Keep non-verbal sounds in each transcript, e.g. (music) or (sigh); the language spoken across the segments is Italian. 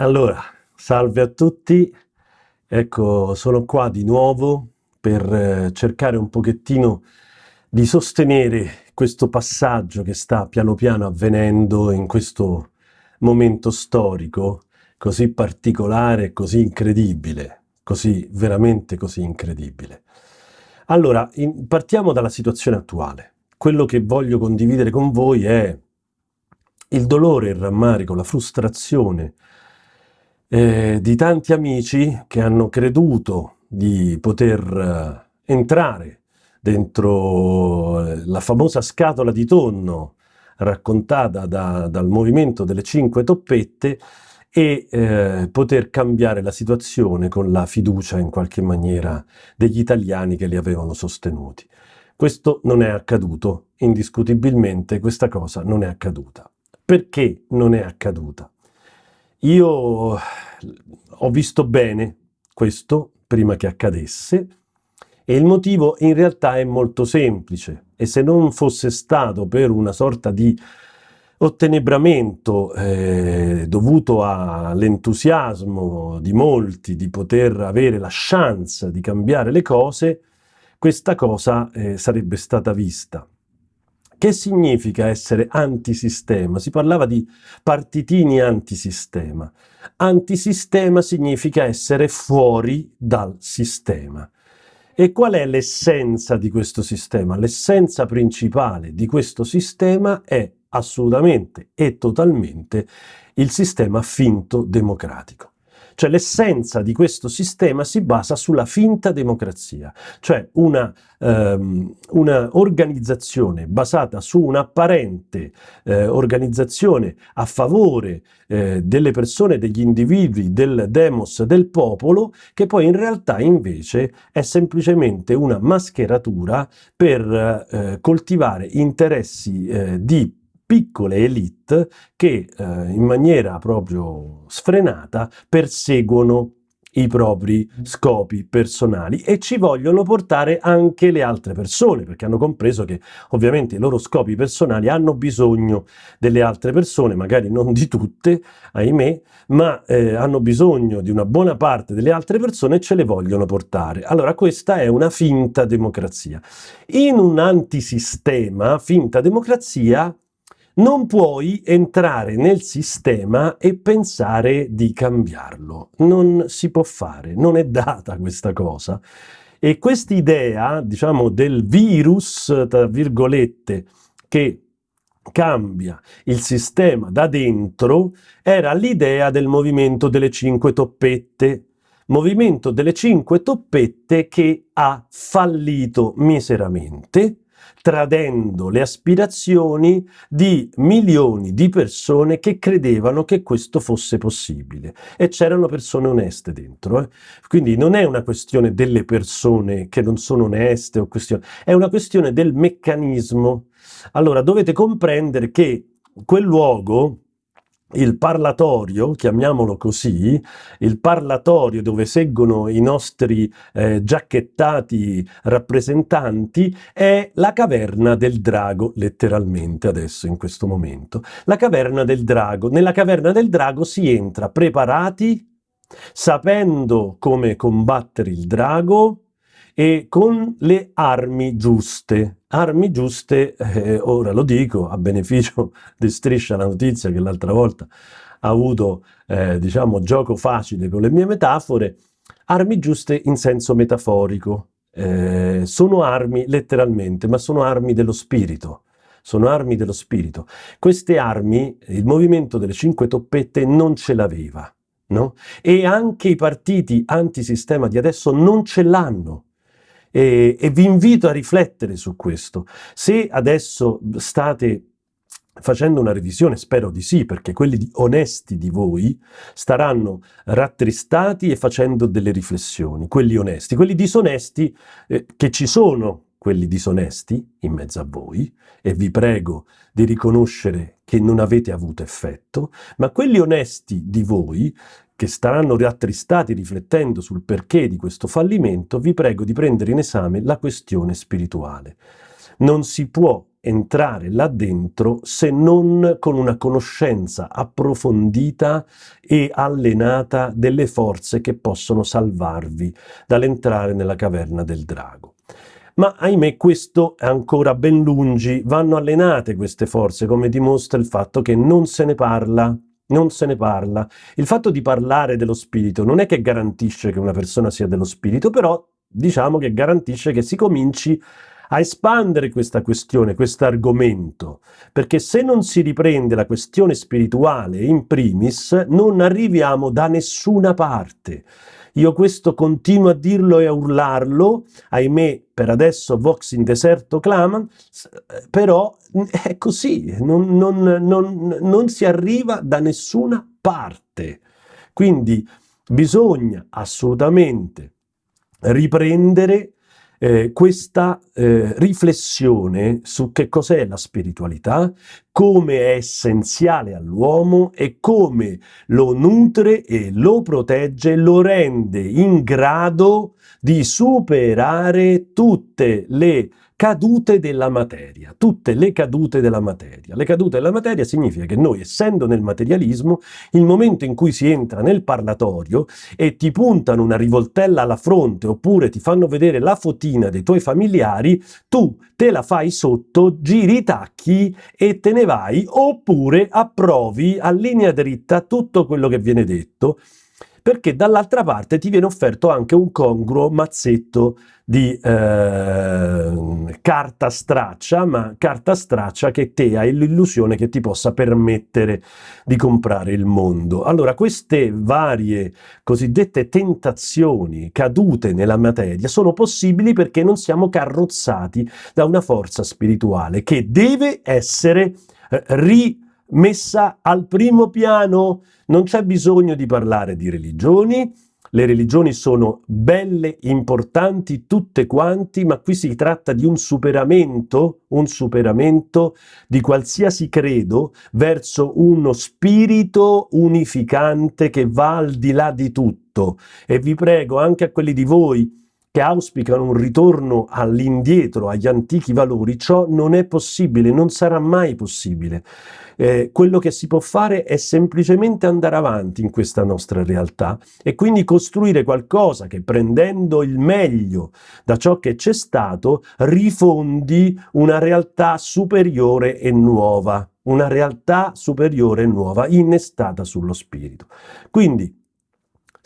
Allora, salve a tutti, ecco sono qua di nuovo per eh, cercare un pochettino di sostenere questo passaggio che sta piano piano avvenendo in questo momento storico così particolare, così incredibile, così veramente così incredibile. Allora, in, partiamo dalla situazione attuale. Quello che voglio condividere con voi è il dolore, il rammarico, la frustrazione, eh, di tanti amici che hanno creduto di poter eh, entrare dentro eh, la famosa scatola di tonno raccontata da, dal movimento delle cinque toppette e eh, poter cambiare la situazione con la fiducia in qualche maniera degli italiani che li avevano sostenuti. Questo non è accaduto, indiscutibilmente questa cosa non è accaduta. Perché non è accaduta? Io ho visto bene questo prima che accadesse e il motivo in realtà è molto semplice e se non fosse stato per una sorta di ottenebramento eh, dovuto all'entusiasmo di molti di poter avere la chance di cambiare le cose, questa cosa eh, sarebbe stata vista. Che significa essere antisistema? Si parlava di partitini antisistema. Antisistema significa essere fuori dal sistema. E qual è l'essenza di questo sistema? L'essenza principale di questo sistema è assolutamente e totalmente il sistema finto democratico. Cioè l'essenza di questo sistema si basa sulla finta democrazia, cioè una, um, una organizzazione basata su un'apparente eh, organizzazione a favore eh, delle persone, degli individui, del demos, del popolo, che poi in realtà invece è semplicemente una mascheratura per eh, coltivare interessi eh, di piccole elite che eh, in maniera proprio sfrenata perseguono i propri scopi personali e ci vogliono portare anche le altre persone perché hanno compreso che ovviamente i loro scopi personali hanno bisogno delle altre persone, magari non di tutte, ahimè, ma eh, hanno bisogno di una buona parte delle altre persone e ce le vogliono portare. Allora questa è una finta democrazia. In un antisistema, finta democrazia, non puoi entrare nel sistema e pensare di cambiarlo. Non si può fare, non è data questa cosa. E quest'idea, diciamo, del virus, tra virgolette, che cambia il sistema da dentro, era l'idea del movimento delle cinque toppette. Movimento delle cinque toppette che ha fallito miseramente, tradendo le aspirazioni di milioni di persone che credevano che questo fosse possibile. E c'erano persone oneste dentro. Eh? Quindi non è una questione delle persone che non sono oneste, questione, è una questione del meccanismo. Allora dovete comprendere che quel luogo il parlatorio, chiamiamolo così, il parlatorio dove seggono i nostri eh, giacchettati rappresentanti è la caverna del drago, letteralmente adesso in questo momento. La caverna del drago. Nella caverna del drago si entra preparati, sapendo come combattere il drago, e con le armi giuste. Armi giuste, eh, ora lo dico, a beneficio di Striscia la notizia che l'altra volta ha avuto, eh, diciamo, gioco facile con le mie metafore, armi giuste in senso metaforico. Eh, sono armi letteralmente, ma sono armi dello spirito. Sono armi dello spirito. Queste armi, il movimento delle cinque toppette non ce l'aveva. No? E anche i partiti antisistema di adesso non ce l'hanno e, e vi invito a riflettere su questo. Se adesso state facendo una revisione, spero di sì, perché quelli onesti di voi staranno rattristati e facendo delle riflessioni, quelli onesti. Quelli disonesti, eh, che ci sono quelli disonesti in mezzo a voi, e vi prego di riconoscere che non avete avuto effetto, ma quelli onesti di voi che staranno rattristati riflettendo sul perché di questo fallimento, vi prego di prendere in esame la questione spirituale. Non si può entrare là dentro se non con una conoscenza approfondita e allenata delle forze che possono salvarvi dall'entrare nella caverna del drago. Ma ahimè questo è ancora ben lungi, vanno allenate queste forze come dimostra il fatto che non se ne parla non se ne parla. Il fatto di parlare dello spirito non è che garantisce che una persona sia dello spirito, però diciamo che garantisce che si cominci a espandere questa questione, questo argomento, perché se non si riprende la questione spirituale in primis, non arriviamo da nessuna parte. Io questo continuo a dirlo e a urlarlo, ahimè per adesso Vox in deserto clama, però è così, non, non, non, non si arriva da nessuna parte. Quindi bisogna assolutamente riprendere eh, questa eh, riflessione su che cos'è la spiritualità, come è essenziale all'uomo e come lo nutre e lo protegge, lo rende in grado di superare tutte le cadute della materia, tutte le cadute della materia. Le cadute della materia significa che noi, essendo nel materialismo, il momento in cui si entra nel parlatorio e ti puntano una rivoltella alla fronte oppure ti fanno vedere la fotina dei tuoi familiari, tu te la fai sotto, giri i tacchi e te ne vai, oppure approvi a linea dritta tutto quello che viene detto perché dall'altra parte ti viene offerto anche un congruo mazzetto di eh, carta straccia, ma carta straccia che te hai l'illusione che ti possa permettere di comprare il mondo. Allora queste varie cosiddette tentazioni cadute nella materia sono possibili perché non siamo carrozzati da una forza spirituale che deve essere eh, ri messa al primo piano. Non c'è bisogno di parlare di religioni, le religioni sono belle, importanti, tutte quanti, ma qui si tratta di un superamento, un superamento di qualsiasi credo verso uno spirito unificante che va al di là di tutto. E vi prego anche a quelli di voi che auspicano un ritorno all'indietro, agli antichi valori, ciò non è possibile, non sarà mai possibile. Eh, quello che si può fare è semplicemente andare avanti in questa nostra realtà e quindi costruire qualcosa che prendendo il meglio da ciò che c'è stato rifondi una realtà superiore e nuova, una realtà superiore e nuova innestata sullo spirito. Quindi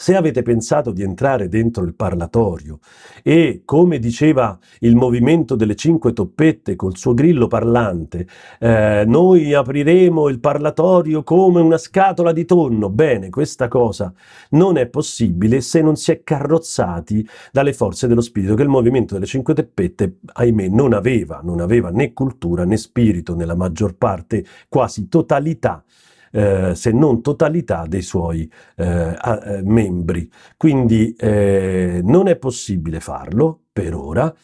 se avete pensato di entrare dentro il parlatorio e, come diceva il movimento delle cinque toppette col suo grillo parlante, eh, noi apriremo il parlatorio come una scatola di tonno, bene, questa cosa non è possibile se non si è carrozzati dalle forze dello spirito che il movimento delle cinque toppette, ahimè, non aveva, non aveva né cultura né spirito nella maggior parte, quasi totalità eh, se non totalità dei suoi eh, eh, membri. Quindi eh, non è possibile farlo per ora,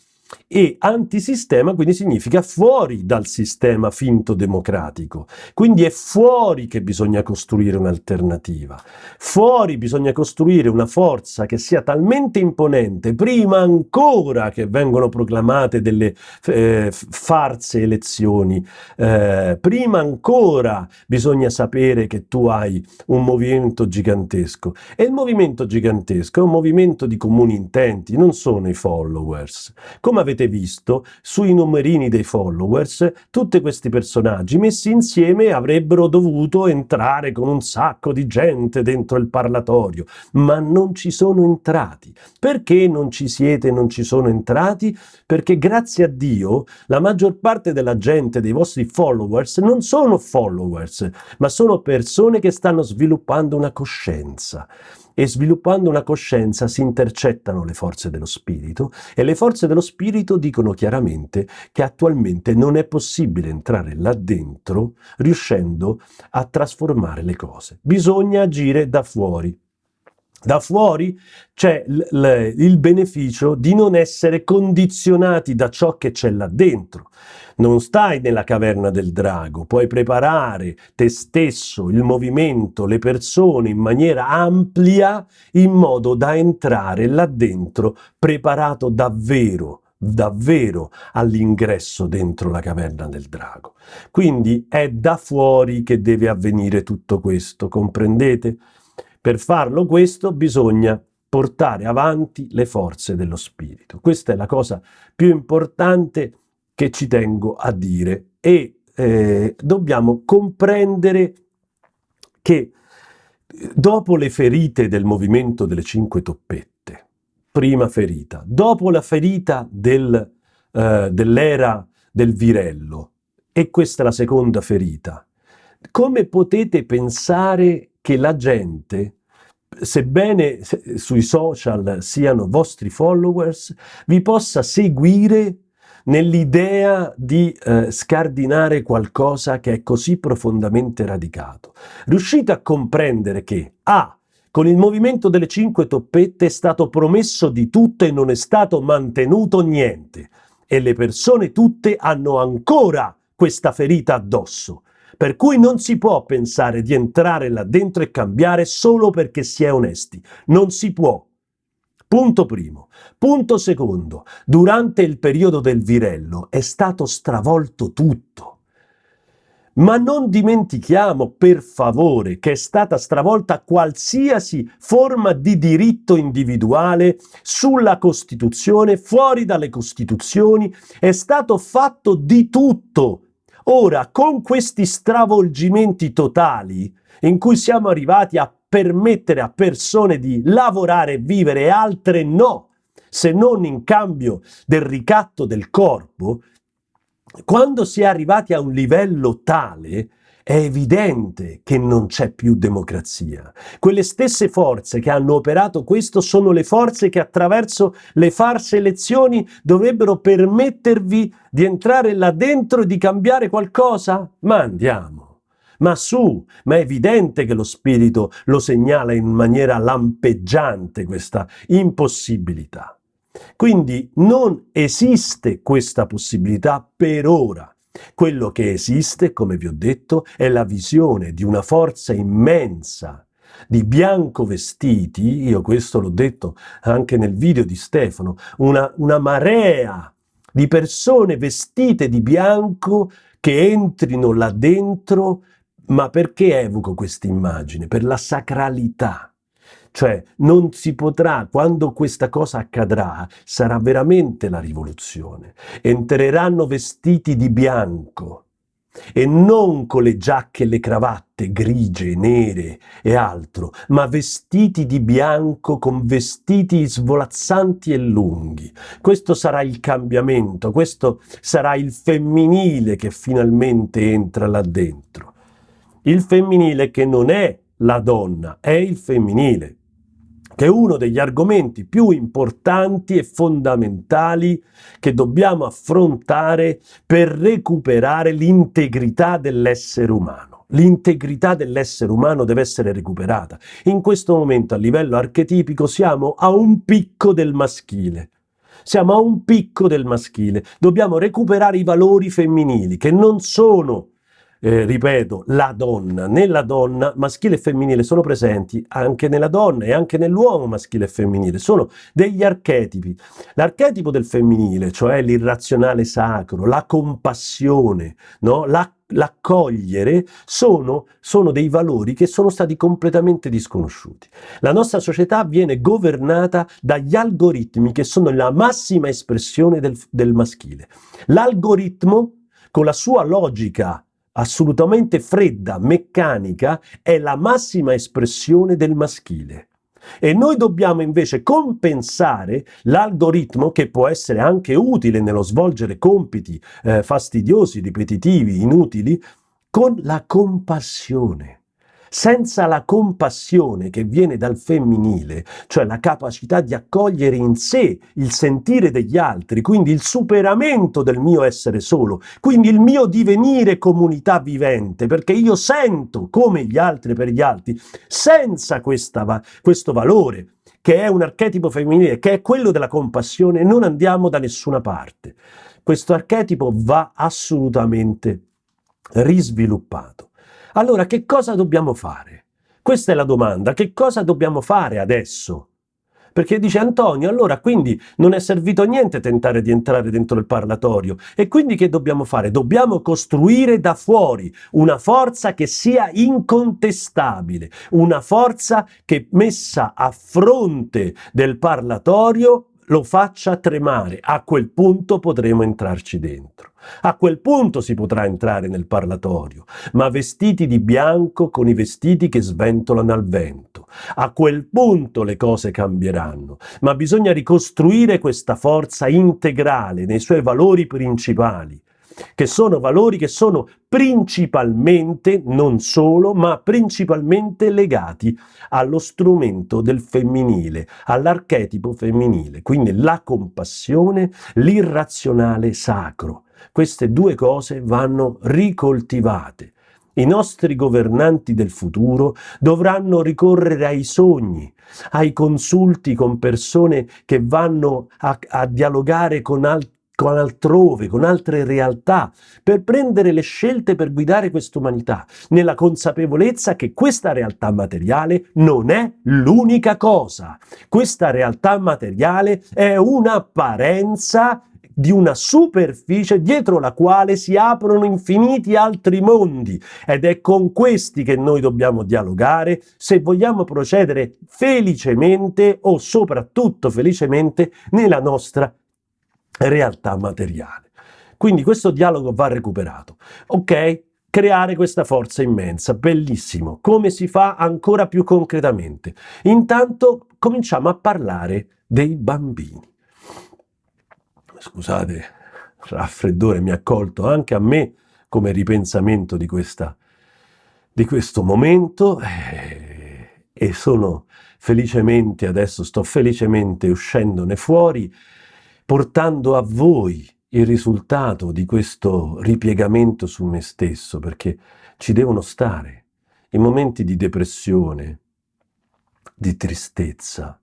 e antisistema quindi significa fuori dal sistema finto democratico. Quindi è fuori che bisogna costruire un'alternativa. Fuori bisogna costruire una forza che sia talmente imponente, prima ancora che vengono proclamate delle eh, farse elezioni, eh, prima ancora bisogna sapere che tu hai un movimento gigantesco. E il movimento gigantesco è un movimento di comuni intenti, non sono i followers. Come come avete visto, sui numerini dei followers, tutti questi personaggi messi insieme avrebbero dovuto entrare con un sacco di gente dentro il parlatorio, ma non ci sono entrati. Perché non ci siete e non ci sono entrati? Perché grazie a Dio la maggior parte della gente, dei vostri followers, non sono followers, ma sono persone che stanno sviluppando una coscienza e sviluppando una coscienza si intercettano le forze dello spirito e le forze dello spirito dicono chiaramente che attualmente non è possibile entrare là dentro riuscendo a trasformare le cose. Bisogna agire da fuori. Da fuori c'è il beneficio di non essere condizionati da ciò che c'è là dentro. Non stai nella caverna del drago, puoi preparare te stesso, il movimento, le persone in maniera ampia in modo da entrare là dentro preparato davvero davvero all'ingresso dentro la caverna del drago. Quindi è da fuori che deve avvenire tutto questo, comprendete? Per farlo questo bisogna portare avanti le forze dello spirito. Questa è la cosa più importante che ci tengo a dire e eh, dobbiamo comprendere che dopo le ferite del movimento delle cinque toppette, prima ferita, dopo la ferita del, eh, dell'era del virello, e questa è la seconda ferita, come potete pensare che la gente sebbene sui social siano vostri followers, vi possa seguire nell'idea di eh, scardinare qualcosa che è così profondamente radicato. Riuscite a comprendere che A. Con il movimento delle cinque toppette è stato promesso di tutto e non è stato mantenuto niente. E le persone tutte hanno ancora questa ferita addosso. Per cui non si può pensare di entrare là dentro e cambiare solo perché si è onesti. Non si può. Punto primo. Punto secondo. Durante il periodo del virello è stato stravolto tutto. Ma non dimentichiamo, per favore, che è stata stravolta qualsiasi forma di diritto individuale sulla Costituzione, fuori dalle Costituzioni, è stato fatto di tutto Ora, con questi stravolgimenti totali, in cui siamo arrivati a permettere a persone di lavorare e vivere e altre no, se non in cambio del ricatto del corpo, quando si è arrivati a un livello tale, è evidente che non c'è più democrazia. Quelle stesse forze che hanno operato questo sono le forze che attraverso le farse elezioni dovrebbero permettervi di entrare là dentro e di cambiare qualcosa? Ma andiamo! Ma su, ma è evidente che lo spirito lo segnala in maniera lampeggiante questa impossibilità. Quindi non esiste questa possibilità per ora. Quello che esiste, come vi ho detto, è la visione di una forza immensa di bianco vestiti, io questo l'ho detto anche nel video di Stefano, una, una marea di persone vestite di bianco che entrino là dentro, ma perché evoco questa immagine? Per la sacralità cioè non si potrà, quando questa cosa accadrà, sarà veramente la rivoluzione. Entreranno vestiti di bianco e non con le giacche e le cravatte grigie, nere e altro, ma vestiti di bianco con vestiti svolazzanti e lunghi. Questo sarà il cambiamento, questo sarà il femminile che finalmente entra là dentro. Il femminile che non è la donna, è il femminile che è uno degli argomenti più importanti e fondamentali che dobbiamo affrontare per recuperare l'integrità dell'essere umano. L'integrità dell'essere umano deve essere recuperata. In questo momento a livello archetipico siamo a un picco del maschile. Siamo a un picco del maschile. Dobbiamo recuperare i valori femminili che non sono eh, ripeto, la donna. Nella donna maschile e femminile sono presenti anche nella donna e anche nell'uomo maschile e femminile. Sono degli archetipi. L'archetipo del femminile, cioè l'irrazionale sacro, la compassione, no? la l'accogliere sono, sono, dei valori che sono stati completamente disconosciuti. La nostra società viene governata dagli algoritmi che sono la massima espressione del, del maschile. L'algoritmo con la sua logica assolutamente fredda, meccanica, è la massima espressione del maschile. E noi dobbiamo invece compensare l'algoritmo che può essere anche utile nello svolgere compiti eh, fastidiosi, ripetitivi, inutili, con la compassione senza la compassione che viene dal femminile, cioè la capacità di accogliere in sé il sentire degli altri, quindi il superamento del mio essere solo, quindi il mio divenire comunità vivente, perché io sento come gli altri per gli altri, senza questa, questo valore, che è un archetipo femminile, che è quello della compassione, non andiamo da nessuna parte. Questo archetipo va assolutamente risviluppato. Allora che cosa dobbiamo fare? Questa è la domanda, che cosa dobbiamo fare adesso? perché dice Antonio, allora quindi non è servito a niente tentare di entrare dentro il parlatorio e quindi che dobbiamo fare? Dobbiamo costruire da fuori una forza che sia incontestabile, una forza che messa a fronte del parlatorio lo faccia tremare. A quel punto potremo entrarci dentro. A quel punto si potrà entrare nel parlatorio, ma vestiti di bianco con i vestiti che sventolano al vento. A quel punto le cose cambieranno, ma bisogna ricostruire questa forza integrale nei suoi valori principali, che sono valori che sono principalmente, non solo, ma principalmente legati allo strumento del femminile, all'archetipo femminile, quindi la compassione, l'irrazionale sacro. Queste due cose vanno ricoltivate. I nostri governanti del futuro dovranno ricorrere ai sogni, ai consulti con persone che vanno a, a dialogare con altri con altrove, con altre realtà, per prendere le scelte per guidare quest'umanità, nella consapevolezza che questa realtà materiale non è l'unica cosa. Questa realtà materiale è un'apparenza di una superficie dietro la quale si aprono infiniti altri mondi ed è con questi che noi dobbiamo dialogare se vogliamo procedere felicemente o soprattutto felicemente nella nostra realtà materiale. Quindi questo dialogo va recuperato. Ok? Creare questa forza immensa, bellissimo. Come si fa ancora più concretamente? Intanto cominciamo a parlare dei bambini. Scusate, raffreddore mi ha colto anche a me come ripensamento di, questa, di questo momento eh, e sono felicemente, adesso sto felicemente uscendone fuori portando a voi il risultato di questo ripiegamento su me stesso, perché ci devono stare i momenti di depressione, di tristezza,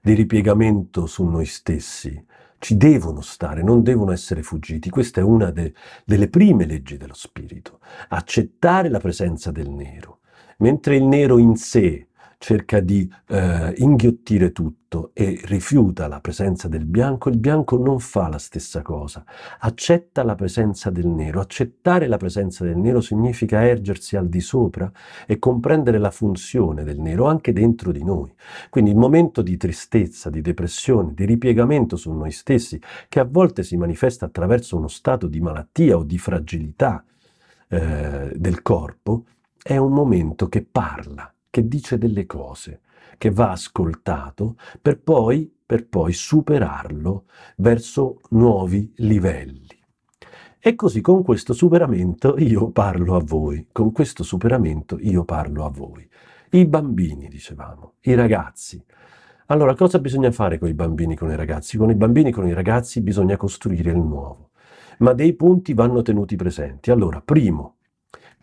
di ripiegamento su noi stessi, ci devono stare, non devono essere fuggiti. Questa è una de delle prime leggi dello spirito, accettare la presenza del nero. Mentre il nero in sé cerca di eh, inghiottire tutto e rifiuta la presenza del bianco, il bianco non fa la stessa cosa, accetta la presenza del nero. Accettare la presenza del nero significa ergersi al di sopra e comprendere la funzione del nero anche dentro di noi. Quindi il momento di tristezza, di depressione, di ripiegamento su noi stessi, che a volte si manifesta attraverso uno stato di malattia o di fragilità eh, del corpo, è un momento che parla che dice delle cose, che va ascoltato per poi, per poi superarlo verso nuovi livelli. E così con questo superamento io parlo a voi, con questo superamento io parlo a voi. I bambini, dicevamo, i ragazzi. Allora, cosa bisogna fare con i bambini, con i ragazzi? Con i bambini, con i ragazzi bisogna costruire il nuovo. Ma dei punti vanno tenuti presenti. Allora, primo,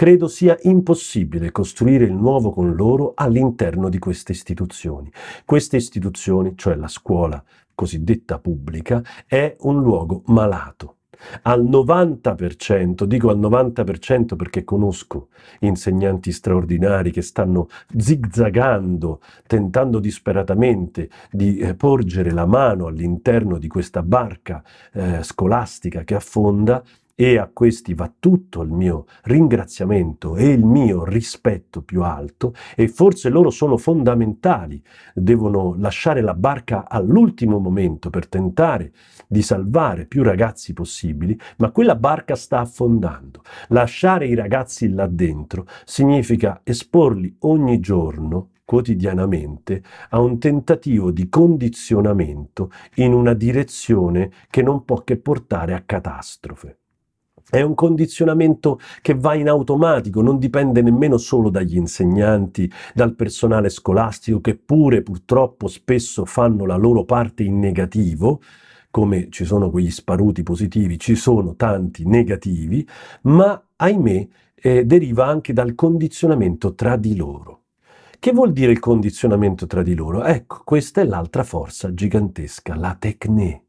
Credo sia impossibile costruire il nuovo con loro all'interno di queste istituzioni. Queste istituzioni, cioè la scuola cosiddetta pubblica, è un luogo malato al 90%, dico al 90% perché conosco insegnanti straordinari che stanno zigzagando, tentando disperatamente di eh, porgere la mano all'interno di questa barca eh, scolastica che affonda e a questi va tutto il mio ringraziamento e il mio rispetto più alto e forse loro sono fondamentali, devono lasciare la barca all'ultimo momento per tentare di salvare più ragazzi possibili, ma quella barca sta affondando. Lasciare i ragazzi là dentro significa esporli ogni giorno quotidianamente a un tentativo di condizionamento in una direzione che non può che portare a catastrofe. È un condizionamento che va in automatico, non dipende nemmeno solo dagli insegnanti, dal personale scolastico che pure purtroppo spesso fanno la loro parte in negativo, come ci sono quegli sparuti positivi, ci sono tanti negativi, ma ahimè eh, deriva anche dal condizionamento tra di loro. Che vuol dire il condizionamento tra di loro? Ecco, questa è l'altra forza gigantesca, la tecne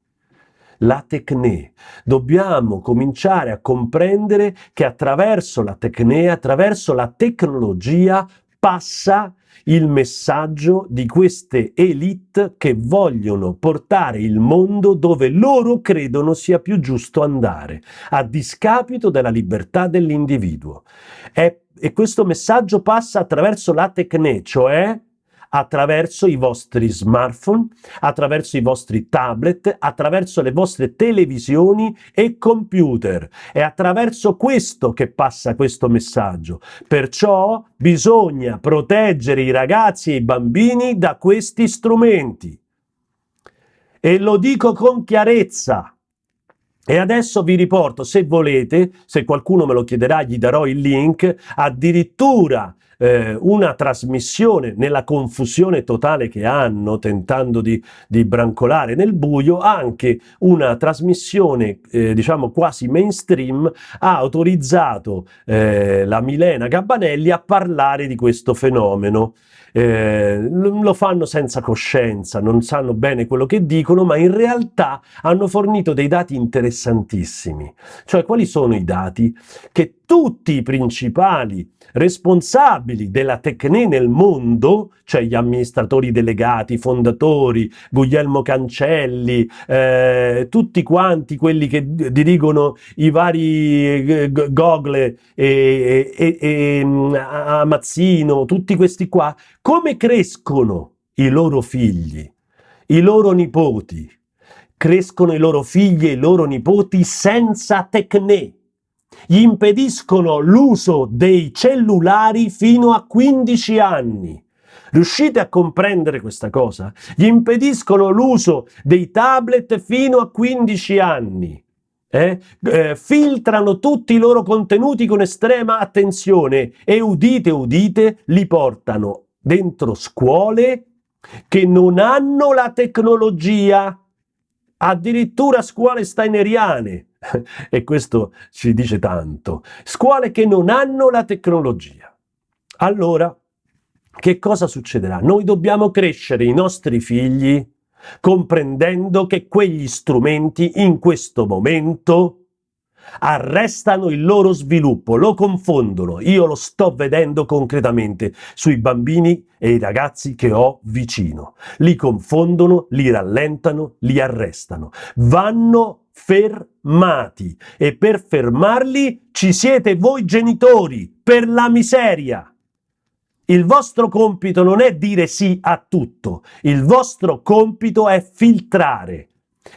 la tecne. Dobbiamo cominciare a comprendere che attraverso la tecne, attraverso la tecnologia, passa il messaggio di queste elite che vogliono portare il mondo dove loro credono sia più giusto andare, a discapito della libertà dell'individuo. E questo messaggio passa attraverso la tecne, cioè attraverso i vostri smartphone, attraverso i vostri tablet, attraverso le vostre televisioni e computer. È attraverso questo che passa questo messaggio. Perciò bisogna proteggere i ragazzi e i bambini da questi strumenti. E lo dico con chiarezza. E adesso vi riporto, se volete, se qualcuno me lo chiederà, gli darò il link, addirittura eh, una trasmissione nella confusione totale che hanno, tentando di, di brancolare nel buio, anche una trasmissione, eh, diciamo, quasi mainstream, ha autorizzato eh, la Milena Gabbanelli a parlare di questo fenomeno. Eh, lo fanno senza coscienza, non sanno bene quello che dicono, ma in realtà hanno fornito dei dati interessantissimi. Cioè, quali sono i dati? Che tutti i principali responsabili della Tecne nel mondo, cioè gli amministratori delegati, i fondatori, Guglielmo Cancelli, eh, tutti quanti quelli che dirigono i vari eh, Google e, e, e mm, Amazzino, tutti questi qua, come crescono i loro figli, i loro nipoti? Crescono i loro figli e i loro nipoti senza Tecne gli impediscono l'uso dei cellulari fino a 15 anni. Riuscite a comprendere questa cosa? Gli impediscono l'uso dei tablet fino a 15 anni. Eh? Eh, filtrano tutti i loro contenuti con estrema attenzione e udite udite li portano dentro scuole che non hanno la tecnologia addirittura scuole steineriane (laughs) e questo ci dice tanto, scuole che non hanno la tecnologia. Allora, che cosa succederà? Noi dobbiamo crescere i nostri figli comprendendo che quegli strumenti in questo momento arrestano il loro sviluppo, lo confondono. Io lo sto vedendo concretamente sui bambini e i ragazzi che ho vicino. Li confondono, li rallentano, li arrestano. Vanno fermati e per fermarli ci siete voi genitori, per la miseria. Il vostro compito non è dire sì a tutto, il vostro compito è filtrare.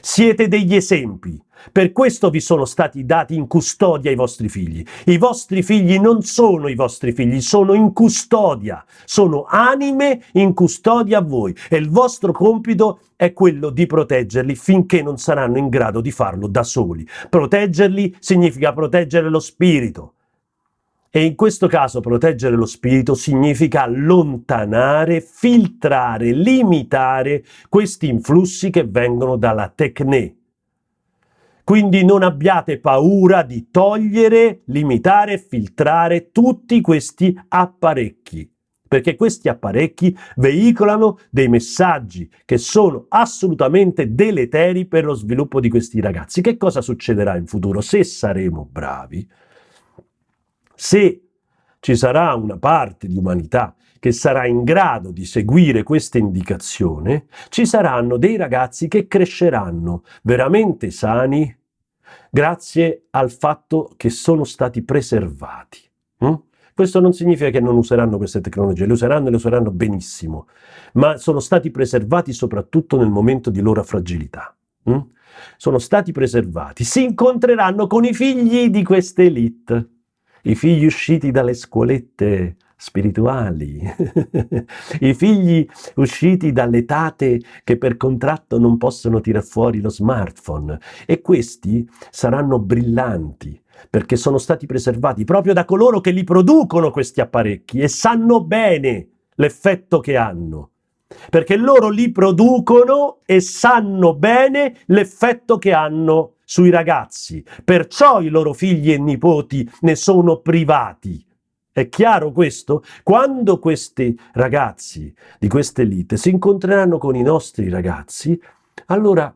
Siete degli esempi. Per questo vi sono stati dati in custodia i vostri figli. I vostri figli non sono i vostri figli, sono in custodia. Sono anime in custodia a voi e il vostro compito è quello di proteggerli finché non saranno in grado di farlo da soli. Proteggerli significa proteggere lo spirito. E in questo caso proteggere lo spirito significa allontanare, filtrare, limitare questi influssi che vengono dalla tecne. Quindi non abbiate paura di togliere, limitare, filtrare tutti questi apparecchi perché questi apparecchi veicolano dei messaggi che sono assolutamente deleteri per lo sviluppo di questi ragazzi. Che cosa succederà in futuro? Se saremo bravi, se ci sarà una parte di umanità che sarà in grado di seguire questa indicazione, ci saranno dei ragazzi che cresceranno veramente sani grazie al fatto che sono stati preservati. Hm? Questo non significa che non useranno queste tecnologie, le useranno e le useranno benissimo, ma sono stati preservati soprattutto nel momento di loro fragilità. Hm? Sono stati preservati, si incontreranno con i figli di queste elite, i figli usciti dalle scuolette spirituali, (laughs) i figli usciti dalle tate che per contratto non possono tirar fuori lo smartphone e questi saranno brillanti, perché sono stati preservati proprio da coloro che li producono questi apparecchi e sanno bene l'effetto che hanno. Perché loro li producono e sanno bene l'effetto che hanno sui ragazzi. Perciò i loro figli e nipoti ne sono privati. È chiaro questo? Quando questi ragazzi di queste elite si incontreranno con i nostri ragazzi, allora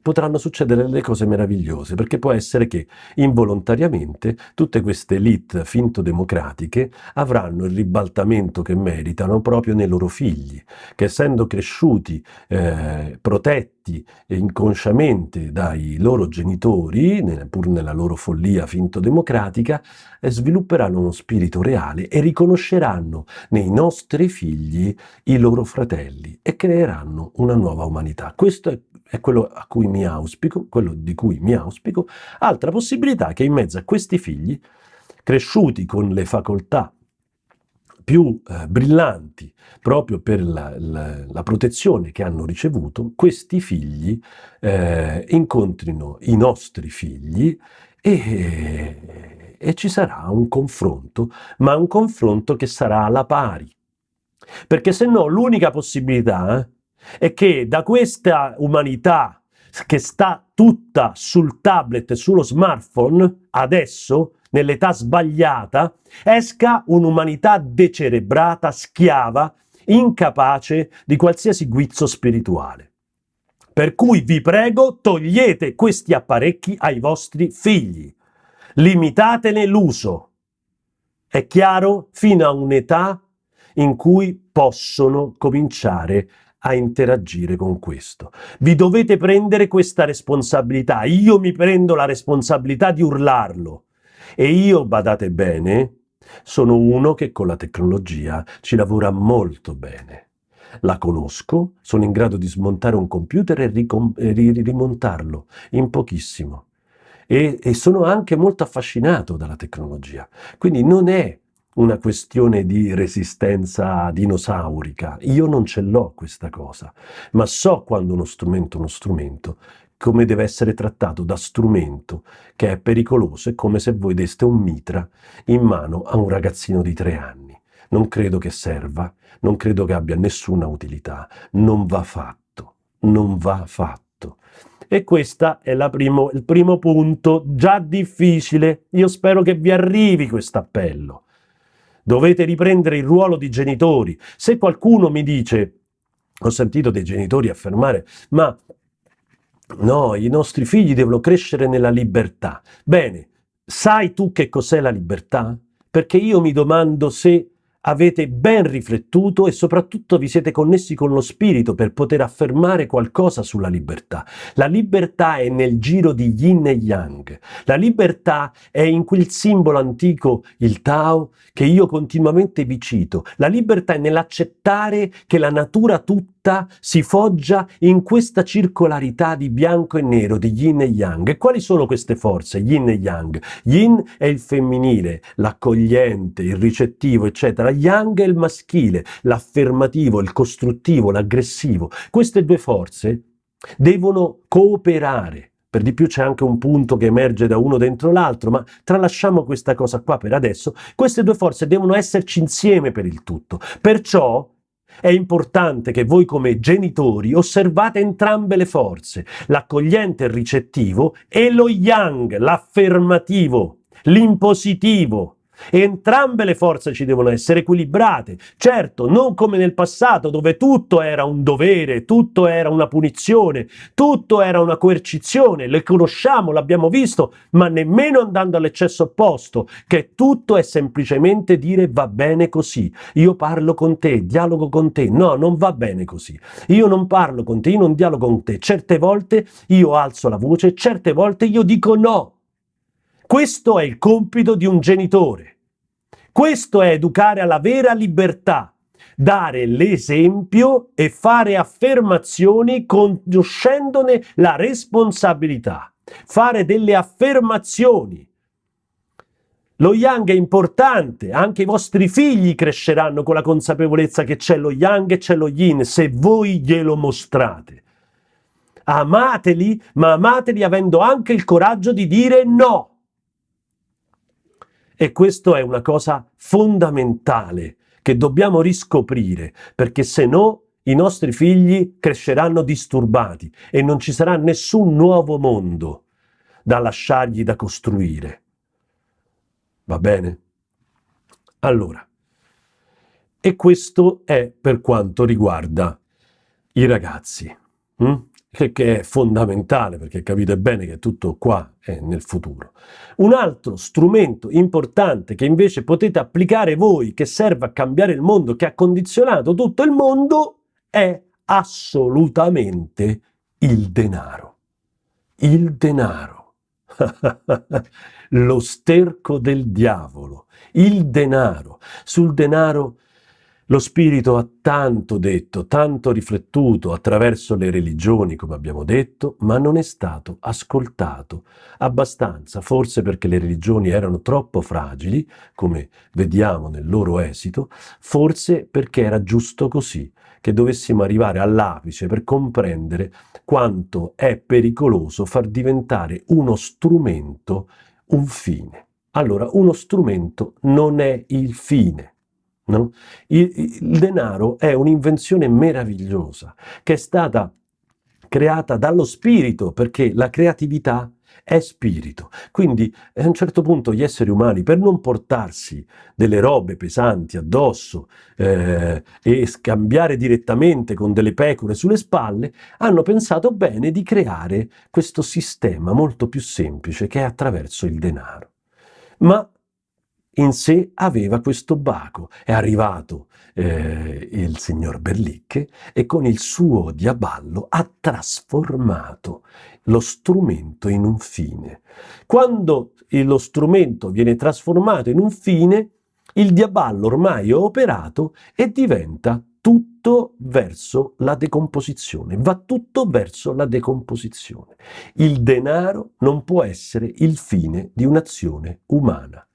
potranno succedere delle cose meravigliose, perché può essere che involontariamente tutte queste elite finto democratiche avranno il ribaltamento che meritano proprio nei loro figli, che essendo cresciuti eh, protetti inconsciamente dai loro genitori, pur nella loro follia finto democratica, eh, svilupperanno uno spirito reale e riconosceranno nei nostri figli i loro fratelli e creeranno una nuova umanità. Questo è è quello a cui mi auspico, quello di cui mi auspico, altra possibilità che in mezzo a questi figli, cresciuti con le facoltà più eh, brillanti proprio per la, la, la, protezione che hanno ricevuto, questi figli eh, incontrino i nostri figli e, e ci sarà un confronto, ma un confronto che sarà alla pari. Perché se no l'unica possibilità eh, è che da questa umanità che sta tutta sul tablet e sullo smartphone, adesso, nell'età sbagliata, esca un'umanità decerebrata, schiava, incapace di qualsiasi guizzo spirituale. Per cui vi prego, togliete questi apparecchi ai vostri figli. Limitatene l'uso. È chiaro? Fino a un'età in cui possono cominciare a interagire con questo. Vi dovete prendere questa responsabilità. Io mi prendo la responsabilità di urlarlo. E io, badate bene, sono uno che con la tecnologia ci lavora molto bene. La conosco, sono in grado di smontare un computer e rimontarlo in pochissimo. E, e sono anche molto affascinato dalla tecnologia. Quindi non è una questione di resistenza dinosaurica. Io non ce l'ho questa cosa, ma so quando uno strumento è uno strumento, come deve essere trattato da strumento, che è pericoloso, è come se voi deste un mitra in mano a un ragazzino di tre anni. Non credo che serva, non credo che abbia nessuna utilità, non va fatto, non va fatto. E questo è primo, il primo punto, già difficile. Io spero che vi arrivi questo appello. Dovete riprendere il ruolo di genitori. Se qualcuno mi dice, ho sentito dei genitori affermare, ma no, i nostri figli devono crescere nella libertà. Bene, sai tu che cos'è la libertà? Perché io mi domando se avete ben riflettuto e soprattutto vi siete connessi con lo spirito per poter affermare qualcosa sulla libertà. La libertà è nel giro di yin e yang. La libertà è in quel simbolo antico, il Tao, che io continuamente vi cito. La libertà è nell'accettare che la natura tutta realtà si foggia in questa circolarità di bianco e nero, di yin e yang. E quali sono queste forze, yin e yang? Yin è il femminile, l'accogliente, il ricettivo, eccetera. Yang è il maschile, l'affermativo, il costruttivo, l'aggressivo. Queste due forze devono cooperare. Per di più c'è anche un punto che emerge da uno dentro l'altro, ma tralasciamo questa cosa qua per adesso. Queste due forze devono esserci insieme per il tutto. Perciò è importante che voi come genitori osservate entrambe le forze, l'accogliente e il ricettivo e lo yang, l'affermativo, l'impositivo, Entrambe le forze ci devono essere equilibrate, certo, non come nel passato dove tutto era un dovere, tutto era una punizione, tutto era una coercizione, le conosciamo, l'abbiamo visto, ma nemmeno andando all'eccesso opposto, che tutto è semplicemente dire va bene così, io parlo con te, dialogo con te, no, non va bene così, io non parlo con te, io non dialogo con te, certe volte io alzo la voce, certe volte io dico no, questo è il compito di un genitore. Questo è educare alla vera libertà, dare l'esempio e fare affermazioni conoscendone la responsabilità. Fare delle affermazioni. Lo yang è importante, anche i vostri figli cresceranno con la consapevolezza che c'è lo yang e c'è lo yin, se voi glielo mostrate. Amateli, ma amateli avendo anche il coraggio di dire no. E questo è una cosa fondamentale che dobbiamo riscoprire, perché se no i nostri figli cresceranno disturbati e non ci sarà nessun nuovo mondo da lasciargli da costruire. Va bene? Allora, e questo è per quanto riguarda i ragazzi. Hm? (laughs) che, è fondamentale perché capite bene che tutto qua è nel futuro. Un altro strumento importante che invece potete applicare voi, che serve a cambiare il mondo, che ha condizionato tutto il mondo, è assolutamente il denaro. Il denaro. (laughs) Lo sterco del diavolo. Il denaro. Sul denaro lo spirito ha tanto detto, tanto riflettuto attraverso le religioni, come abbiamo detto, ma non è stato ascoltato abbastanza, forse perché le religioni erano troppo fragili, come vediamo nel loro esito, forse perché era giusto così, che dovessimo arrivare all'apice per comprendere quanto è pericoloso far diventare uno strumento un fine. Allora, uno strumento non è il fine. No? Il, il denaro è un'invenzione meravigliosa che è stata creata dallo spirito, perché la creatività è spirito. Quindi a un certo punto gli esseri umani, per non portarsi delle robe pesanti addosso eh, e scambiare direttamente con delle pecore sulle spalle, hanno pensato bene di creare questo sistema molto più semplice che è attraverso il denaro. Ma in sé aveva questo baco. È arrivato eh, il signor Berlicche e con il suo diaballo ha trasformato lo strumento in un fine. Quando lo strumento viene trasformato in un fine, il diaballo ormai è operato e diventa tutto verso la decomposizione, va tutto verso la decomposizione. Il denaro non può essere il fine di un'azione umana.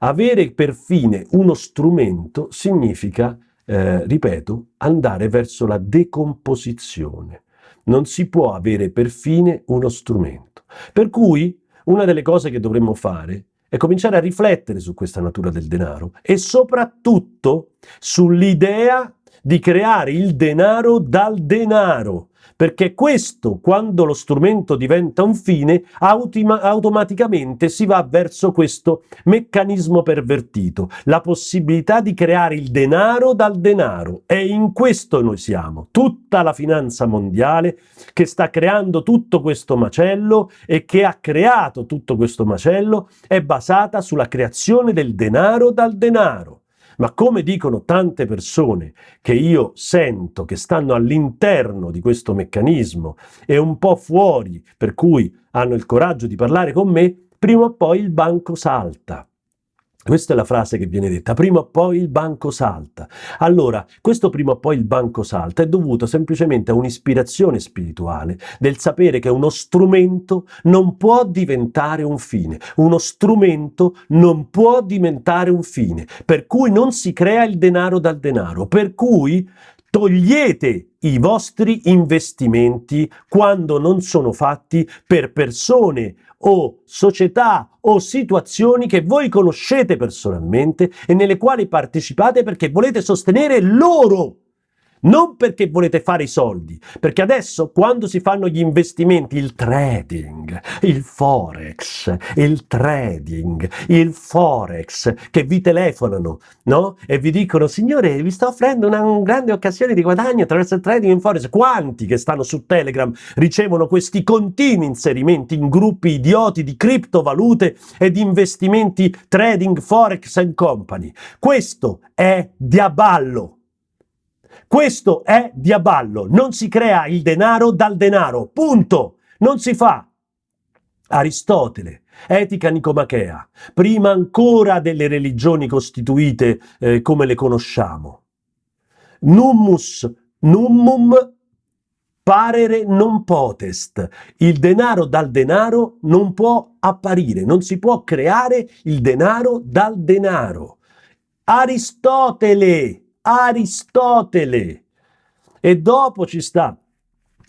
Avere per fine uno strumento significa, eh, ripeto, andare verso la decomposizione. Non si può avere per fine uno strumento. Per cui una delle cose che dovremmo fare è cominciare a riflettere su questa natura del denaro e soprattutto sull'idea di creare il denaro dal denaro, perché questo, quando lo strumento diventa un fine, automaticamente si va verso questo meccanismo pervertito, la possibilità di creare il denaro dal denaro. E in questo noi siamo, tutta la finanza mondiale che sta creando tutto questo macello e che ha creato tutto questo macello è basata sulla creazione del denaro dal denaro. Ma come dicono tante persone che io sento che stanno all'interno di questo meccanismo e un po' fuori, per cui hanno il coraggio di parlare con me, prima o poi il banco salta. Questa è la frase che viene detta, prima o poi il banco salta. Allora, questo prima o poi il banco salta è dovuto semplicemente a un'ispirazione spirituale del sapere che uno strumento non può diventare un fine, uno strumento non può diventare un fine, per cui non si crea il denaro dal denaro, per cui togliete i vostri investimenti quando non sono fatti per persone o società o situazioni che voi conoscete personalmente e nelle quali partecipate perché volete sostenere loro non perché volete fare i soldi, perché adesso quando si fanno gli investimenti, il trading, il forex, il trading, il forex, che vi telefonano, no? E vi dicono, signore, vi sto offrendo una, una grande occasione di guadagno attraverso il trading in forex. Quanti che stanno su Telegram ricevono questi continui inserimenti in gruppi idioti di criptovalute e di investimenti trading, forex and company? Questo è diaballo. Questo è diaballo, non si crea il denaro dal denaro, punto, non si fa. Aristotele, etica nicomachea, prima ancora delle religioni costituite eh, come le conosciamo. Nummus nummum parere non potest. Il denaro dal denaro non può apparire, non si può creare il denaro dal denaro. Aristotele, Aristotele. E dopo ci sta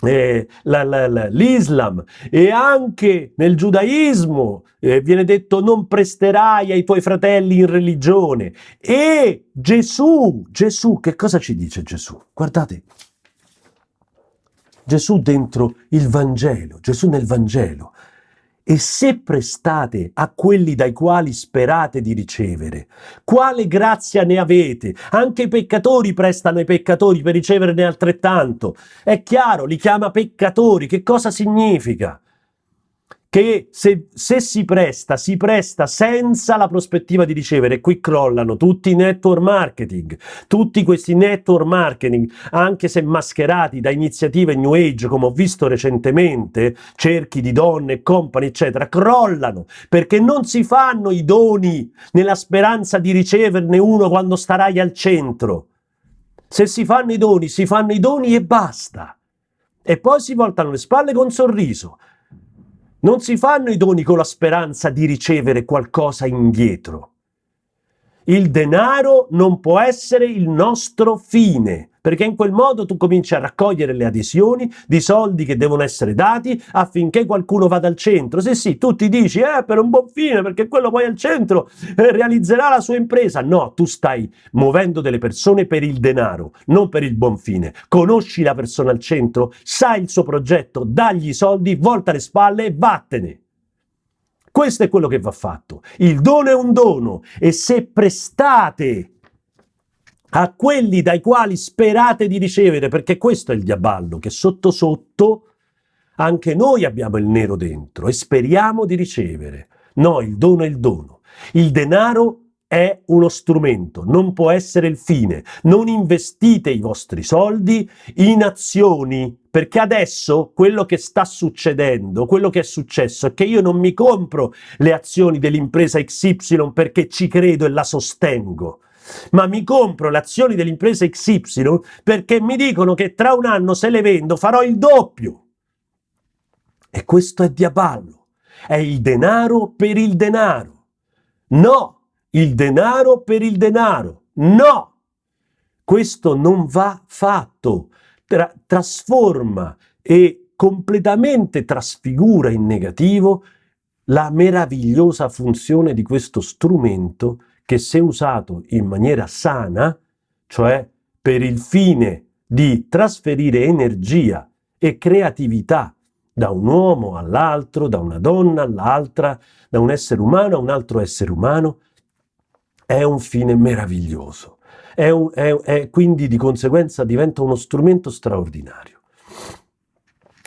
eh, l'Islam e anche nel giudaismo eh, viene detto non presterai ai tuoi fratelli in religione e Gesù, Gesù, che cosa ci dice Gesù? Guardate, Gesù dentro il Vangelo, Gesù nel Vangelo e se prestate a quelli dai quali sperate di ricevere, quale grazia ne avete? Anche i peccatori prestano ai peccatori per riceverne altrettanto. È chiaro, li chiama peccatori. Che cosa significa? Che se, se, si presta, si presta senza la prospettiva di ricevere. E qui crollano tutti i network marketing, tutti questi network marketing, anche se mascherati da iniziative New Age, come ho visto recentemente, cerchi di donne, company, eccetera, crollano perché non si fanno i doni nella speranza di riceverne uno quando starai al centro. Se si fanno i doni, si fanno i doni e basta. E poi si voltano le spalle con sorriso non si fanno i doni con la speranza di ricevere qualcosa indietro. Il denaro non può essere il nostro fine perché in quel modo tu cominci a raccogliere le adesioni di soldi che devono essere dati affinché qualcuno vada al centro. Se sì, tu ti dici, eh, per un buon fine, perché quello poi al centro eh, realizzerà la sua impresa. No, tu stai muovendo delle persone per il denaro, non per il buon fine. Conosci la persona al centro, sai il suo progetto, dagli i soldi, volta le spalle e vattene. Questo è quello che va fatto. Il dono è un dono e se prestate a quelli dai quali sperate di ricevere, perché questo è il diaballo, che sotto sotto anche noi abbiamo il nero dentro e speriamo di ricevere. No, il dono è il dono. Il denaro è uno strumento, non può essere il fine. Non investite i vostri soldi in azioni, perché adesso quello che sta succedendo, quello che è successo è che io non mi compro le azioni dell'impresa XY perché ci credo e la sostengo ma mi compro le azioni dell'impresa XY perché mi dicono che tra un anno se le vendo farò il doppio. E questo è diaballo, è il denaro per il denaro. No, il denaro per il denaro. No, questo non va fatto. Tra trasforma e completamente trasfigura in negativo la meravigliosa funzione di questo strumento che se usato in maniera sana, cioè per il fine di trasferire energia e creatività da un uomo all'altro, da una donna all'altra, da un essere umano a un altro essere umano, è un fine meraviglioso. È, un, è, è quindi di conseguenza diventa uno strumento straordinario.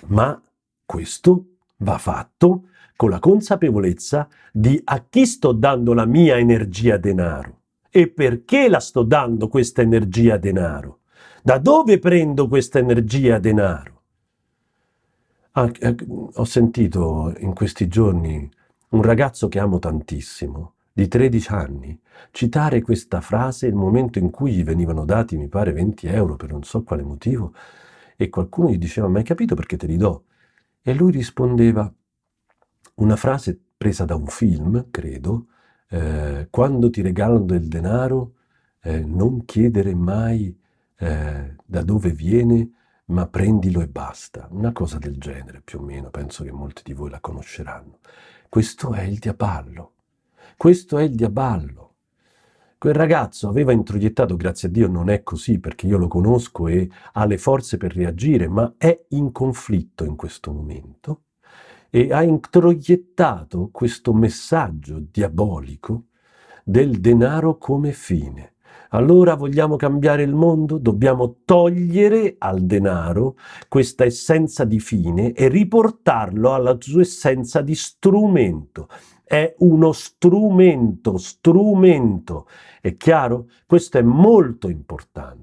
Ma questo va fatto con la consapevolezza di a chi sto dando la mia energia denaro e perché la sto dando questa energia denaro. Da dove prendo questa energia denaro? Ah, eh, ho sentito in questi giorni un ragazzo che amo tantissimo, di 13 anni, citare questa frase nel momento in cui gli venivano dati, mi pare, 20 euro per non so quale motivo, e qualcuno gli diceva, ma hai capito perché te li do? E lui rispondeva, una frase presa da un film, credo, eh, quando ti regalano del denaro eh, non chiedere mai eh, da dove viene, ma prendilo e basta. Una cosa del genere, più o meno, penso che molti di voi la conosceranno. Questo è il diaballo. Questo è il diaballo. Quel ragazzo aveva introiettato, grazie a Dio non è così perché io lo conosco e ha le forze per reagire, ma è in conflitto in questo momento e ha introiettato questo messaggio diabolico del denaro come fine. Allora vogliamo cambiare il mondo? Dobbiamo togliere al denaro questa essenza di fine e riportarlo alla sua essenza di strumento è uno strumento, strumento. È chiaro? Questo è molto importante,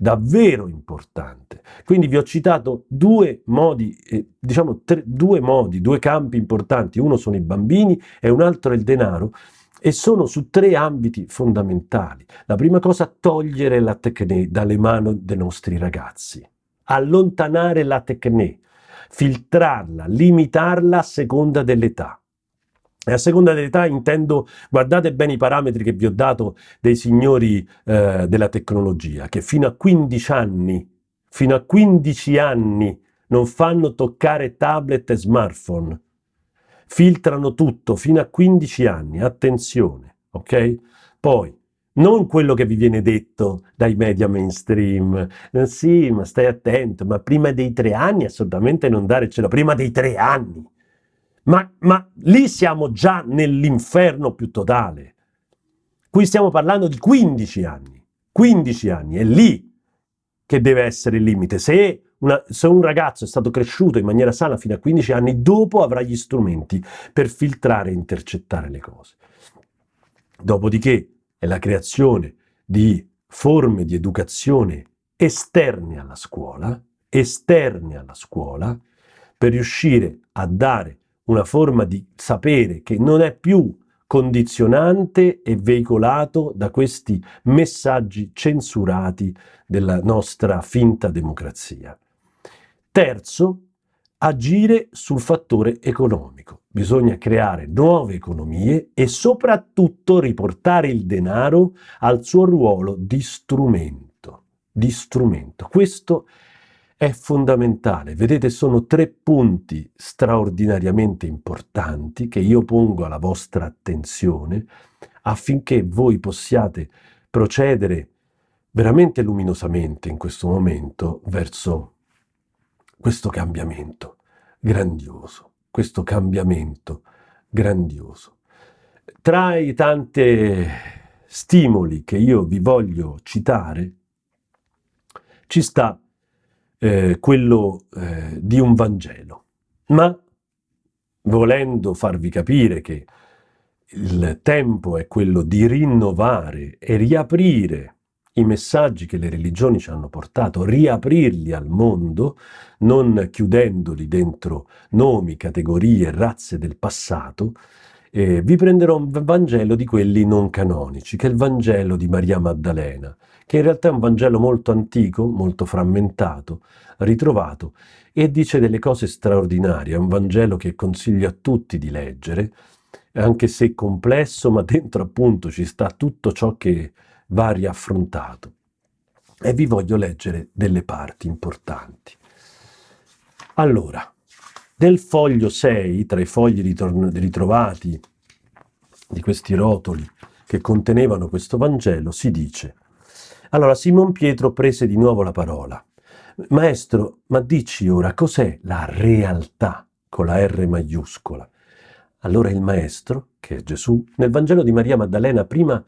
davvero importante. Quindi vi ho citato due modi, eh, diciamo tre, due modi, due campi importanti. Uno sono i bambini e un altro è il denaro e sono su tre ambiti fondamentali. La prima cosa, togliere la tecne dalle mani dei nostri ragazzi, allontanare la tecne, filtrarla, limitarla a seconda dell'età. E a seconda dell'età intendo, guardate bene i parametri che vi ho dato dei signori eh, della tecnologia, che fino a 15 anni, fino a 15 anni non fanno toccare tablet e smartphone. Filtrano tutto fino a 15 anni, attenzione, ok? Poi, non quello che vi viene detto dai media mainstream, eh, sì, ma stai attento, ma prima dei tre anni assolutamente non dare cielo, prima dei tre anni Ma, ma lì siamo già nell'inferno più totale. Qui stiamo parlando di 15 anni. 15 anni, è lì che deve essere il limite. Se, una, se, un ragazzo è stato cresciuto in maniera sana fino a 15 anni, dopo avrà gli strumenti per filtrare e intercettare le cose. Dopodiché è la creazione di forme di educazione esterne alla scuola, esterne alla scuola, per riuscire a dare una forma di sapere che non è più condizionante e veicolato da questi messaggi censurati della nostra finta democrazia. Terzo, agire sul fattore economico. Bisogna creare nuove economie e soprattutto riportare il denaro al suo ruolo di strumento. Di strumento. Questo è fondamentale. Vedete, sono tre punti straordinariamente importanti che io pongo alla vostra attenzione affinché voi possiate procedere veramente luminosamente in questo momento verso questo cambiamento grandioso, questo cambiamento grandioso. Tra i tanti stimoli che io vi voglio citare, ci sta eh, quello eh, di un Vangelo, ma volendo farvi capire che il tempo è quello di rinnovare e riaprire i messaggi che le religioni ci hanno portato, riaprirli al mondo, non chiudendoli dentro nomi, categorie, razze del passato, eh, vi prenderò un Vangelo di quelli non canonici, che è il Vangelo di Maria Maddalena, che in realtà è un Vangelo molto antico, molto frammentato, ritrovato, e dice delle cose straordinarie. È un Vangelo che consiglio a tutti di leggere, anche se complesso, ma dentro appunto ci sta tutto ciò che va riaffrontato. E vi voglio leggere delle parti importanti. Allora, nel foglio 6, tra i fogli ritrovati di questi rotoli che contenevano questo Vangelo, si dice allora Simon Pietro prese di nuovo la parola. Maestro, ma dici ora cos'è la realtà con la R maiuscola? Allora il maestro, che è Gesù, nel Vangelo di Maria Maddalena prima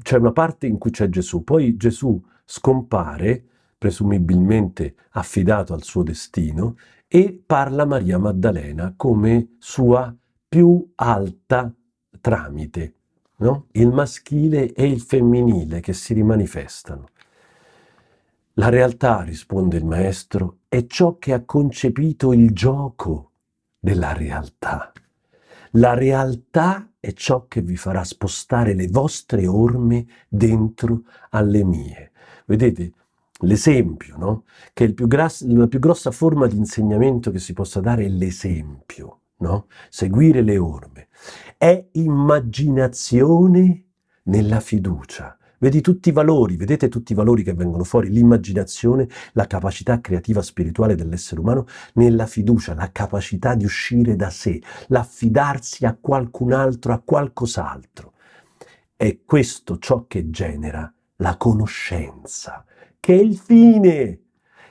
c'è una parte in cui c'è Gesù, poi Gesù scompare, presumibilmente affidato al suo destino, e parla Maria Maddalena come sua più alta tramite, no? il maschile e il femminile che si rimanifestano. La realtà, risponde il maestro, è ciò che ha concepito il gioco della realtà. La realtà è ciò che vi farà spostare le vostre orme dentro alle mie. Vedete, l'esempio, no? Che più la più grossa forma di insegnamento che si possa dare è l'esempio, no? Seguire le orme è immaginazione nella fiducia. Vedi tutti i valori, vedete tutti i valori che vengono fuori, l'immaginazione, la capacità creativa spirituale dell'essere umano nella fiducia, la capacità di uscire da sé, l'affidarsi a qualcun altro, a qualcos'altro. È questo ciò che genera la conoscenza, che è il fine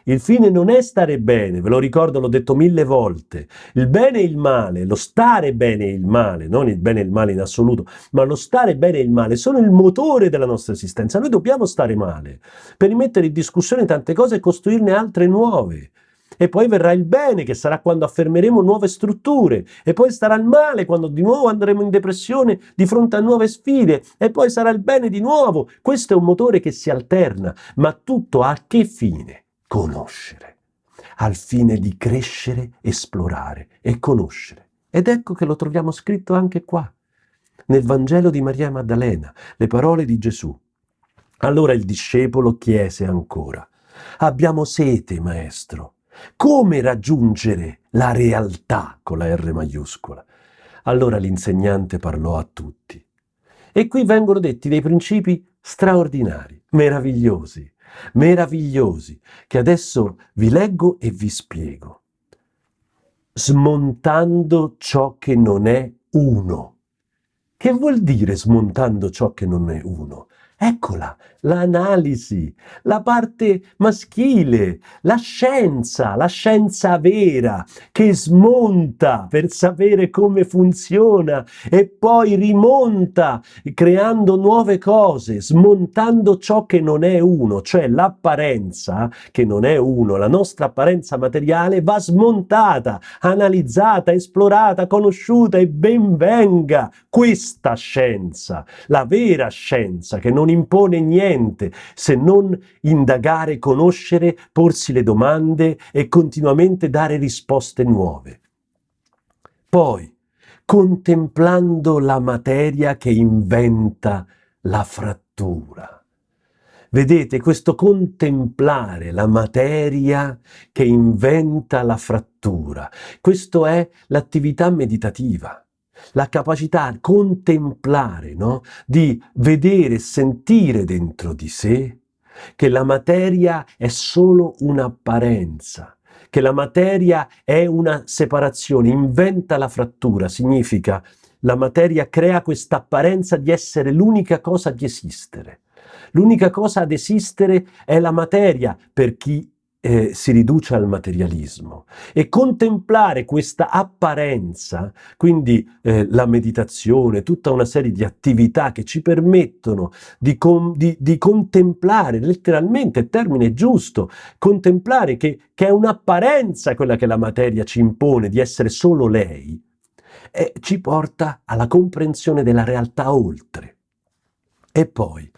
il fine non è stare bene, ve lo ricordo, l'ho detto mille volte. Il bene e il male, lo stare bene e il male, non il bene e il male in assoluto, ma lo stare bene e il male sono il motore della nostra esistenza. Noi dobbiamo stare male per rimettere in discussione tante cose e costruirne altre nuove. E poi verrà il bene, che sarà quando affermeremo nuove strutture. E poi starà il male, quando di nuovo andremo in depressione di fronte a nuove sfide. E poi sarà il bene di nuovo. Questo è un motore che si alterna. Ma tutto a che fine? Conoscere, al fine di crescere, esplorare e conoscere. Ed ecco che lo troviamo scritto anche qua, nel Vangelo di Maria Maddalena, le parole di Gesù. Allora il discepolo chiese ancora, abbiamo sete, maestro, come raggiungere la realtà con la R maiuscola? Allora l'insegnante parlò a tutti. E qui vengono detti dei principi straordinari, meravigliosi, meravigliosi che adesso vi leggo e vi spiego. Smontando ciò che non è uno. Che vuol dire smontando ciò che non è uno? Eccola, l'analisi, la parte maschile, la scienza, la scienza vera che smonta per sapere come funziona e poi rimonta creando nuove cose, smontando ciò che non è uno, cioè l'apparenza che non è uno, la nostra apparenza materiale va smontata, analizzata, esplorata, conosciuta e ben venga questa scienza, la vera scienza che non non impone niente se non indagare, conoscere, porsi le domande e continuamente dare risposte nuove. Poi, contemplando la materia che inventa la frattura. Vedete, questo contemplare la materia che inventa la frattura, questo è l'attività meditativa la capacità di contemplare, no? di vedere, sentire dentro di sé che la materia è solo un'apparenza, che la materia è una separazione, inventa la frattura, significa la materia crea questa apparenza di essere l'unica cosa di esistere. L'unica cosa ad esistere è la materia per chi eh, si riduce al materialismo e contemplare questa apparenza, quindi eh, la meditazione, tutta una serie di attività che ci permettono di, di, di contemplare, letteralmente, termine giusto, contemplare che, che è un'apparenza quella che la materia ci impone di essere solo lei, e ci porta alla comprensione della realtà oltre. E poi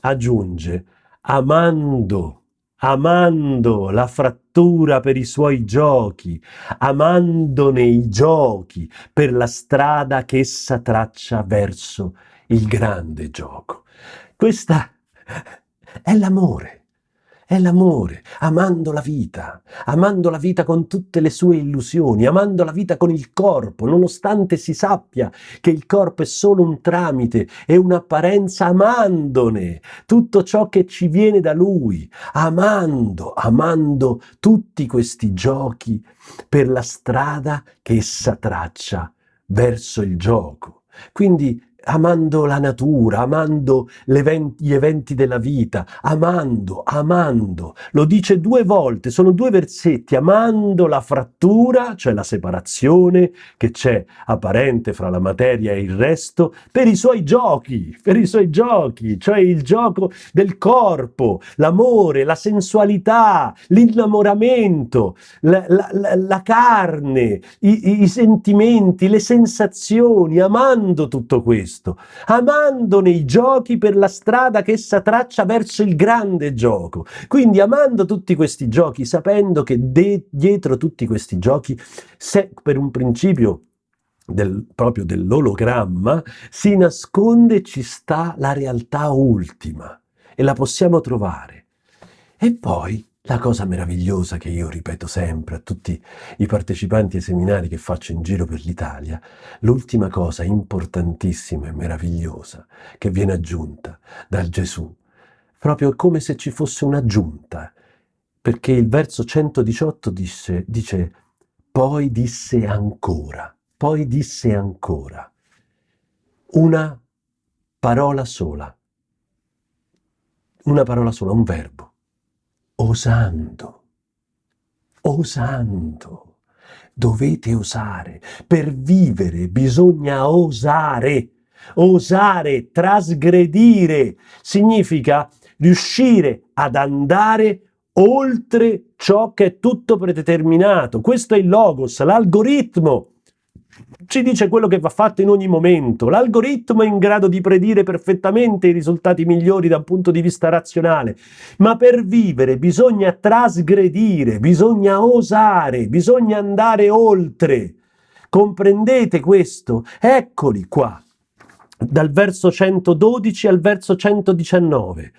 aggiunge, amando amando la frattura per i suoi giochi, amandone i giochi per la strada che essa traccia verso il grande gioco. Questa è l'amore è l'amore, amando la vita, amando la vita con tutte le sue illusioni, amando la vita con il corpo, nonostante si sappia che il corpo è solo un tramite, è un'apparenza, amandone tutto ciò che ci viene da lui, amando, amando tutti questi giochi per la strada che essa traccia verso il gioco. Quindi amando la natura, amando gli eventi della vita, amando, amando. Lo dice due volte, sono due versetti, amando la frattura, cioè la separazione che c'è apparente fra la materia e il resto, per i suoi giochi, per i suoi giochi, cioè il gioco del corpo, l'amore, la sensualità, l'innamoramento, la, la, la, la carne, i, i sentimenti, le sensazioni, amando tutto questo questo, amandone i giochi per la strada che essa traccia verso il grande gioco. Quindi amando tutti questi giochi, sapendo che dietro tutti questi giochi, se per un principio del, proprio dell'ologramma, si nasconde e ci sta la realtà ultima e la possiamo trovare. E poi la cosa meravigliosa che io ripeto sempre a tutti i partecipanti ai seminari che faccio in giro per l'Italia, l'ultima cosa importantissima e meravigliosa che viene aggiunta dal Gesù, proprio come se ci fosse un'aggiunta, perché il verso 118 dice, dice poi disse ancora, poi disse ancora, una parola sola, una parola sola, un verbo osando, osando. Dovete osare. Per vivere bisogna osare. Osare, trasgredire, significa riuscire ad andare oltre ciò che è tutto predeterminato. Questo è il logos, l'algoritmo ci dice quello che va fatto in ogni momento. L'algoritmo è in grado di predire perfettamente i risultati migliori dal punto di vista razionale, ma per vivere bisogna trasgredire, bisogna osare, bisogna andare oltre. Comprendete questo? Eccoli qua, dal verso 112 al verso 119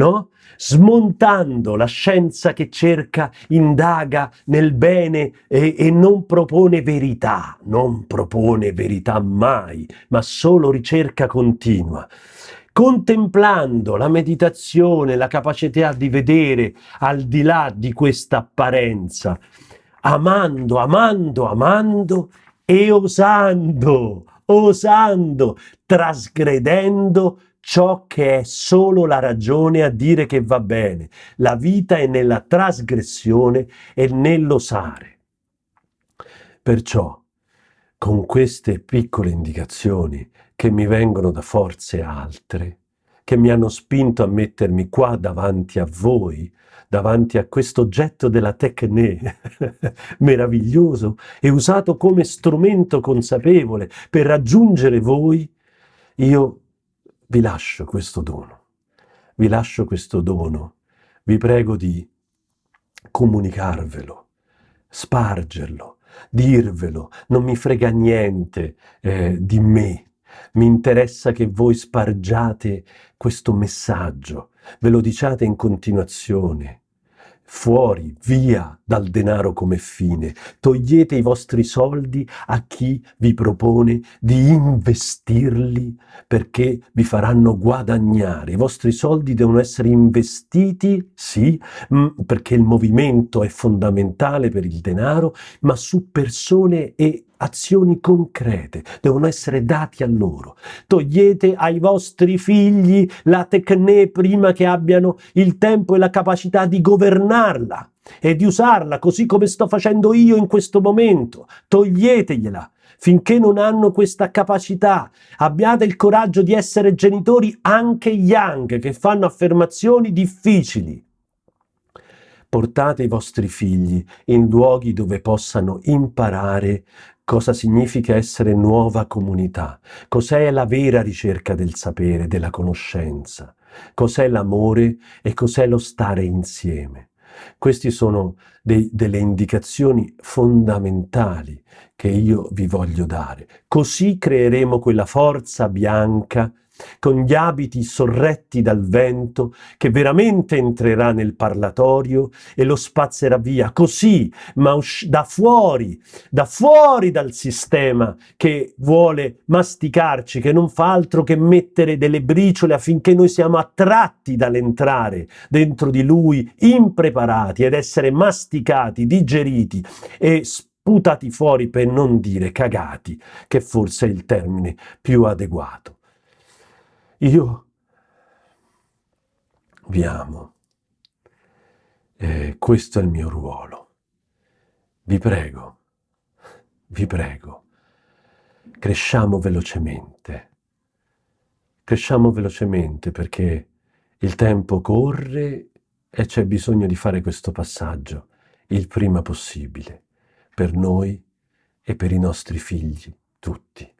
no? smontando la scienza che cerca, indaga nel bene e, e, non propone verità, non propone verità mai, ma solo ricerca continua. Contemplando la meditazione, la capacità di vedere al di là di questa apparenza, amando, amando, amando e osando, osando, trasgredendo ciò che è solo la ragione a dire che va bene. La vita è nella trasgressione e nell'osare. Perciò, con queste piccole indicazioni che mi vengono da forze altre, che mi hanno spinto a mettermi qua davanti a voi, davanti a questo oggetto della tecne (laughs) meraviglioso e usato come strumento consapevole per raggiungere voi, io vi lascio questo dono. Vi lascio questo dono. Vi prego di comunicarvelo, spargerlo, dirvelo. Non mi frega niente eh, di me. Mi interessa che voi spargiate questo messaggio, ve lo diciate in continuazione fuori, via dal denaro come fine. Togliete i vostri soldi a chi vi propone di investirli perché vi faranno guadagnare. I vostri soldi devono essere investiti, sì, mm, perché il movimento è fondamentale per il denaro, ma su persone e azioni concrete, devono essere dati a loro. Togliete ai vostri figli la tecne prima che abbiano il tempo e la capacità di governarla e di usarla così come sto facendo io in questo momento. Toglietegliela finché non hanno questa capacità. Abbiate il coraggio di essere genitori anche young che fanno affermazioni difficili. Portate i vostri figli in luoghi dove possano imparare cosa significa essere nuova comunità, cos'è la vera ricerca del sapere, della conoscenza, cos'è l'amore e cos'è lo stare insieme. Queste sono dei, delle indicazioni fondamentali che io vi voglio dare. Così creeremo quella forza bianca con gli abiti sorretti dal vento, che veramente entrerà nel parlatorio e lo spazzerà via, così, ma da fuori, da fuori dal sistema che vuole masticarci, che non fa altro che mettere delle briciole affinché noi siamo attratti dall'entrare dentro di lui, impreparati ed essere masticati, digeriti e sputati fuori per non dire cagati, che forse è il termine più adeguato. Io vi amo. E questo è il mio ruolo. Vi prego, vi prego, cresciamo velocemente. Cresciamo velocemente perché il tempo corre e c'è bisogno di fare questo passaggio il prima possibile, per noi e per i nostri figli tutti.